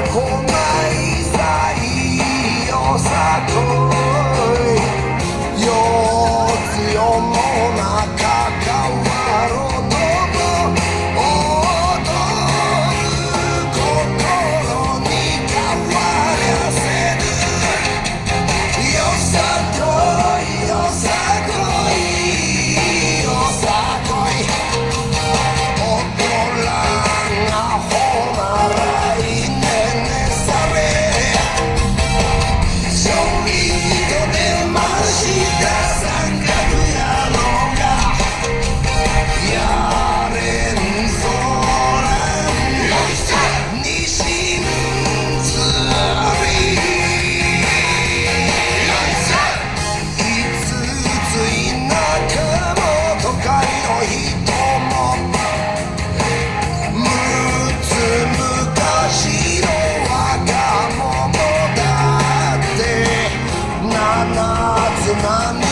I hold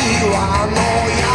you, I know you.